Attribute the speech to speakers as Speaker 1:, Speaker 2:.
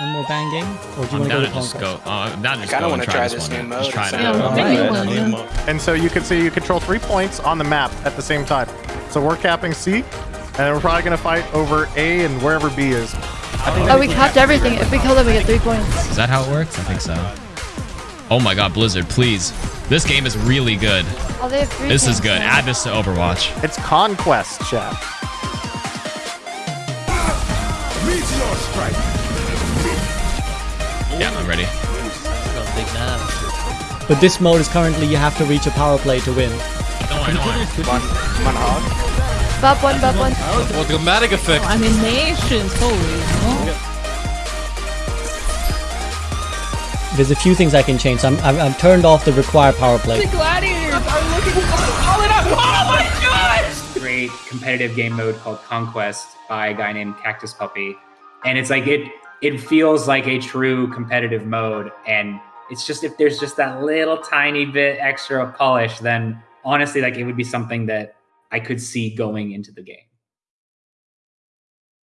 Speaker 1: One more bang game, or do you
Speaker 2: I'm
Speaker 1: want to go
Speaker 2: to
Speaker 1: to
Speaker 2: just go. Uh, I'm down to just
Speaker 3: kinda
Speaker 2: go and
Speaker 3: wanna
Speaker 2: try,
Speaker 3: try
Speaker 2: this
Speaker 3: this
Speaker 2: one.
Speaker 3: new mode.
Speaker 2: Just try it out.
Speaker 1: Yeah,
Speaker 4: Pick
Speaker 1: alright.
Speaker 4: one,
Speaker 1: Yeah.
Speaker 4: yeah.
Speaker 5: And so you can see you control three points on the map at the same time. So we're capping C, and we're probably gonna fight over A and wherever B is.
Speaker 6: Oh, we capped everything. If we kill them, we get three points.
Speaker 2: Is that how it works? I think so. Oh my god, Blizzard, please. This game is really good.
Speaker 6: Oh, they have three.
Speaker 2: This is good.
Speaker 6: now.
Speaker 2: Add this to Overwatch.
Speaker 5: It's Conquest, chat.
Speaker 2: Yeah, I'm ready.
Speaker 4: Got a big nap.
Speaker 1: But this mode is currently you have to reach a power play to win.
Speaker 2: Don't worry, don't worry.
Speaker 3: Come on, come on, Hog.
Speaker 6: Bop one, bop one.
Speaker 7: Well, dramatic effect.
Speaker 4: Oh, Animations, holy. Oh.
Speaker 1: There's a few things I can change. So I'm, I'm, I've turned off the require power play.
Speaker 4: The gladiators are looking calling up. Oh my god!
Speaker 8: great competitive game mode called Conquest by a guy named Cactus Puppy, and it's like it it feels like a true competitive mode, and it's just if there's just that little tiny bit extra polish, then honestly, like it would be something that I could see going into the game.